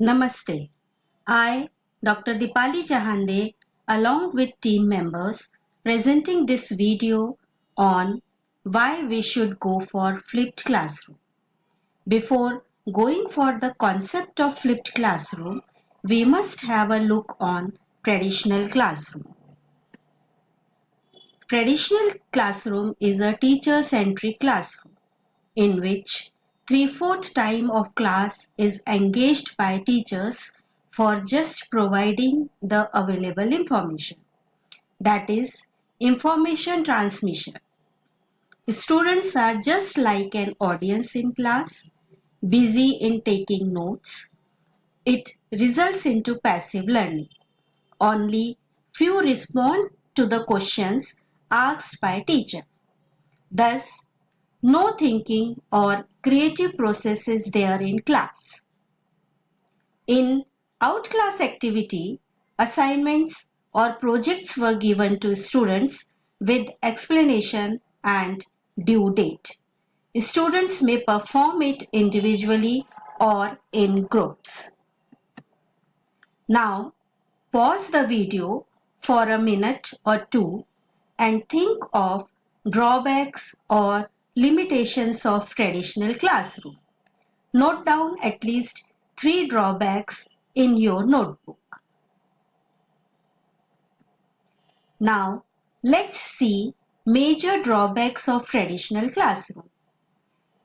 Namaste. I, Dr. Dipali Jahande, along with team members, presenting this video on why we should go for flipped classroom. Before going for the concept of flipped classroom, we must have a look on traditional classroom. Traditional classroom is a teacher-centric classroom in which three-fourth time of class is engaged by teachers for just providing the available information. That is information transmission. Students are just like an audience in class, busy in taking notes. It results into passive learning. Only few respond to the questions asked by teacher. Thus, no thinking or creative process is there in class. In outclass activity, assignments or projects were given to students with explanation and due date. Students may perform it individually or in groups. Now, pause the video for a minute or two and think of drawbacks or limitations of traditional classroom. Note down at least three drawbacks in your notebook. Now, let's see major drawbacks of traditional classroom.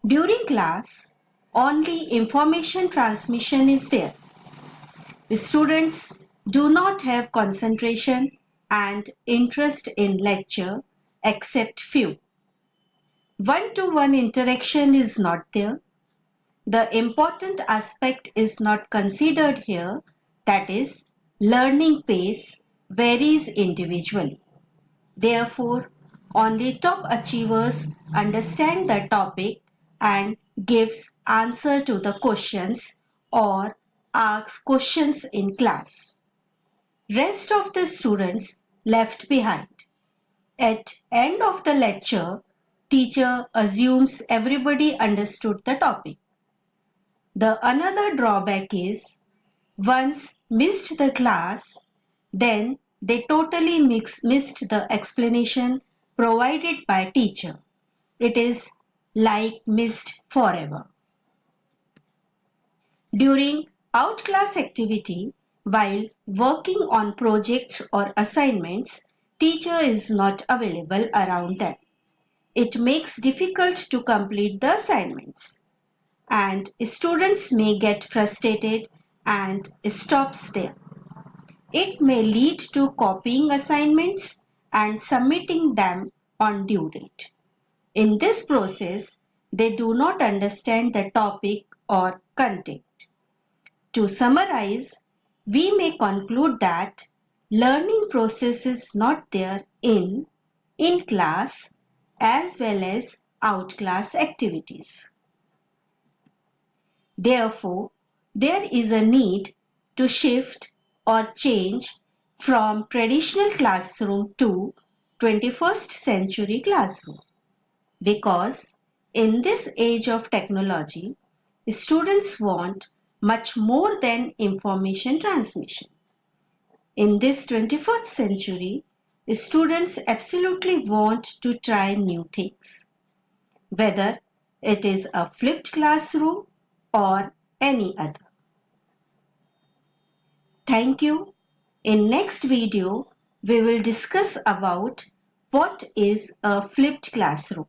During class, only information transmission is there. The students do not have concentration and interest in lecture except few. One-to-one -one interaction is not there. The important aspect is not considered here that is learning pace varies individually. Therefore, only top achievers understand the topic and gives answer to the questions or asks questions in class. Rest of the students left behind. At end of the lecture, teacher assumes everybody understood the topic. The another drawback is once missed the class, then they totally mix, missed the explanation provided by teacher. It is like missed forever. During outclass activity, while working on projects or assignments, teacher is not available around them. It makes difficult to complete the assignments and students may get frustrated and stops there. It may lead to copying assignments and submitting them on due date. In this process, they do not understand the topic or content. To summarize, we may conclude that learning process is not there in in-class as well as out-class activities. Therefore, there is a need to shift or change from traditional classroom to 21st century classroom because in this age of technology, students want much more than information transmission. In this 21st century, students absolutely want to try new things, whether it is a flipped classroom or any other. Thank you. In next video, we will discuss about what is a flipped classroom.